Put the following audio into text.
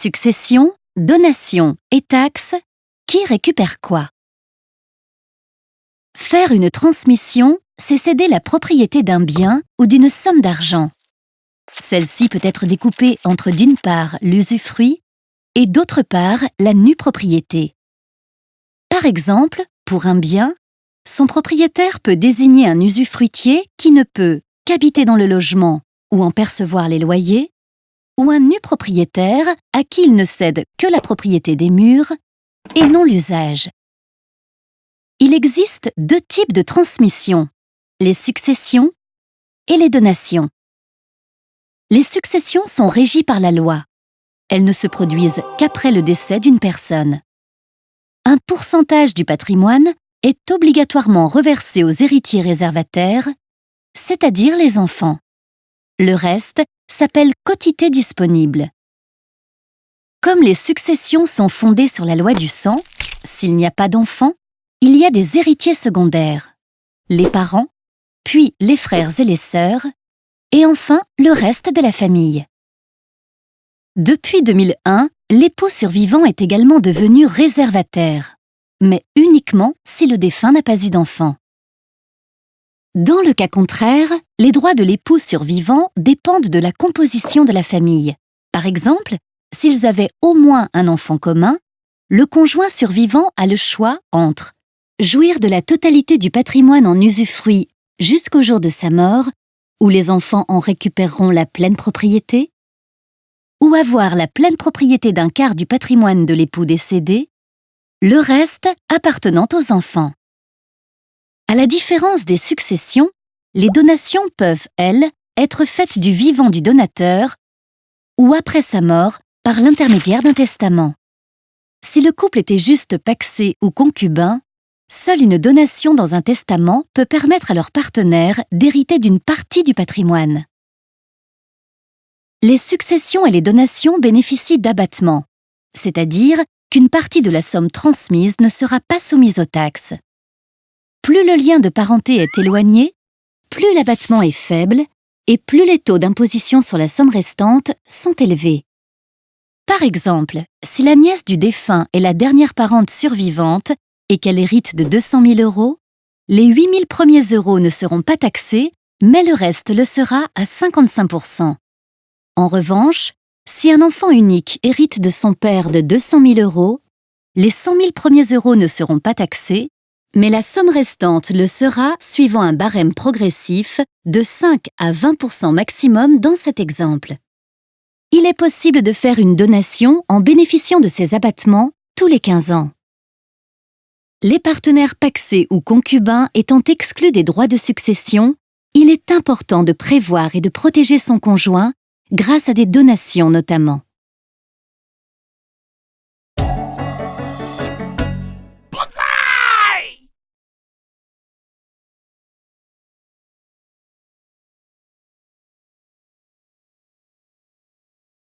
Succession, donation et taxes, qui récupère quoi? Faire une transmission, c'est céder la propriété d'un bien ou d'une somme d'argent. Celle-ci peut être découpée entre d'une part l'usufruit et d'autre part la nue propriété. Par exemple, pour un bien, son propriétaire peut désigner un usufruitier qui ne peut qu'habiter dans le logement ou en percevoir les loyers, ou un nu propriétaire à qui il ne cède que la propriété des murs et non l'usage. Il existe deux types de transmission, les successions et les donations. Les successions sont régies par la loi. Elles ne se produisent qu'après le décès d'une personne. Un pourcentage du patrimoine est obligatoirement reversé aux héritiers réservataires, c'est-à-dire les enfants. Le reste s'appelle quotité disponible. Comme les successions sont fondées sur la loi du sang, s'il n'y a pas d'enfants, il y a des héritiers secondaires, les parents, puis les frères et les sœurs, et enfin le reste de la famille. Depuis 2001, l'époux survivant est également devenu réservataire, mais uniquement si le défunt n'a pas eu d'enfant. Dans le cas contraire, les droits de l'époux survivant dépendent de la composition de la famille. Par exemple, s'ils avaient au moins un enfant commun, le conjoint survivant a le choix entre jouir de la totalité du patrimoine en usufruit jusqu'au jour de sa mort, où les enfants en récupéreront la pleine propriété, ou avoir la pleine propriété d'un quart du patrimoine de l'époux décédé, le reste appartenant aux enfants. À la différence des successions, les donations peuvent, elles, être faites du vivant du donateur ou après sa mort par l'intermédiaire d'un testament. Si le couple était juste paxé ou concubin, seule une donation dans un testament peut permettre à leur partenaire d'hériter d'une partie du patrimoine. Les successions et les donations bénéficient d'abattement, c'est-à-dire qu'une partie de la somme transmise ne sera pas soumise aux taxes. Plus le lien de parenté est éloigné, plus l'abattement est faible et plus les taux d'imposition sur la somme restante sont élevés. Par exemple, si la nièce du défunt est la dernière parente survivante et qu'elle hérite de 200 000 euros, les 8 000 premiers euros ne seront pas taxés, mais le reste le sera à 55% En revanche, si un enfant unique hérite de son père de 200 000 euros, les 100 000 premiers euros ne seront pas taxés, mais la somme restante le sera suivant un barème progressif de 5 à 20 % maximum dans cet exemple. Il est possible de faire une donation en bénéficiant de ces abattements tous les 15 ans. Les partenaires paxés ou concubins étant exclus des droits de succession, il est important de prévoir et de protéger son conjoint grâce à des donations notamment.